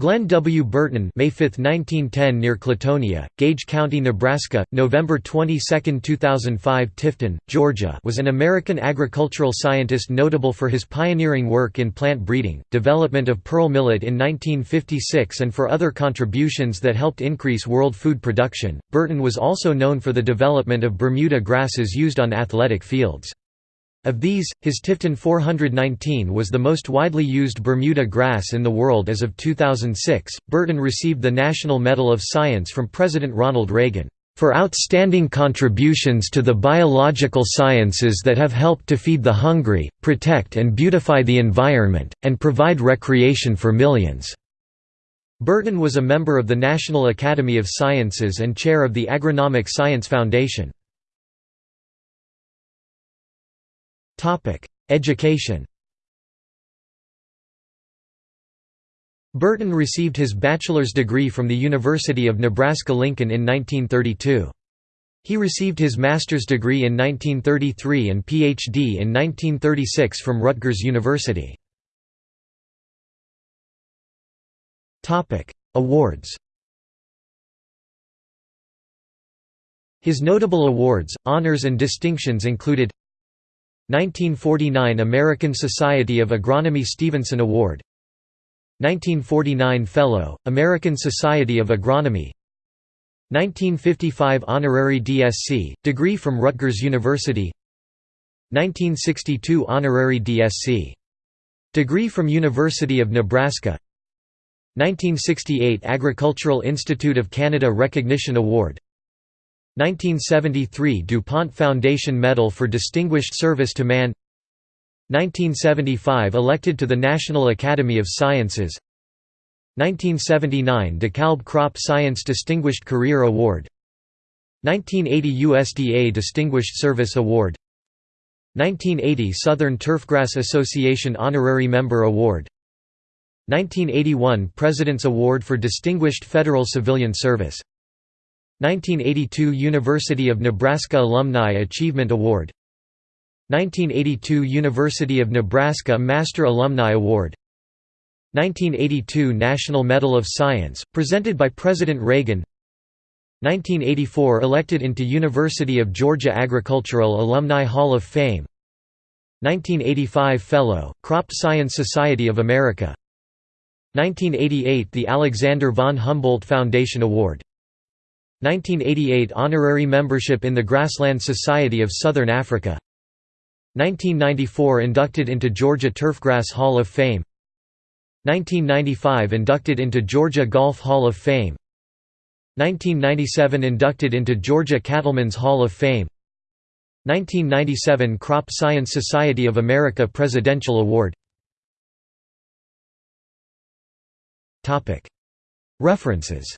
Glenn W. Burton May 5, 1910 near Clatonia, Gage County, Nebraska, November 22, 2005 Tifton, Georgia was an American agricultural scientist notable for his pioneering work in plant breeding, development of pearl millet in 1956 and for other contributions that helped increase world food production. Burton was also known for the development of Bermuda grasses used on athletic fields. Of these, his Tifton 419 was the most widely used Bermuda grass in the world as of 2006. Burton received the National Medal of Science from President Ronald Reagan for outstanding contributions to the biological sciences that have helped to feed the hungry, protect and beautify the environment, and provide recreation for millions." Burton was a member of the National Academy of Sciences and chair of the Agronomic Science Foundation. Education Burton received his bachelor's degree from the University of Nebraska-Lincoln in 1932. He received his master's degree in 1933 and Ph.D. in 1936 from Rutgers University. Awards His notable awards, honors and distinctions included 1949 American Society of Agronomy Stevenson Award. 1949 Fellow, American Society of Agronomy. 1955 Honorary DSc, degree from Rutgers University. 1962 Honorary DSc. Degree from University of Nebraska. 1968 Agricultural Institute of Canada Recognition Award 1973 DuPont Foundation Medal for Distinguished Service to Man. 1975 Elected to the National Academy of Sciences. 1979 DeKalb Crop Science Distinguished Career Award. 1980 USDA Distinguished Service Award. 1980 Southern Turfgrass Association Honorary Member Award. 1981 President's Award for Distinguished Federal Civilian Service 1982 University of Nebraska Alumni Achievement Award. 1982 University of Nebraska Master Alumni Award. 1982 National Medal of Science, presented by President Reagan. 1984 elected into University of Georgia Agricultural Alumni Hall of Fame. 1985 Fellow, Crop Science Society of America. 1988 The Alexander von Humboldt Foundation Award 1988 Honorary membership in the Grassland Society of Southern Africa. 1994 Inducted into Georgia Turfgrass Hall of Fame. 1995 Inducted into Georgia Golf Hall of Fame. 1997 Inducted into Georgia Cattlemen's Hall of Fame. 1997 Crop Science Society of America Presidential Award. References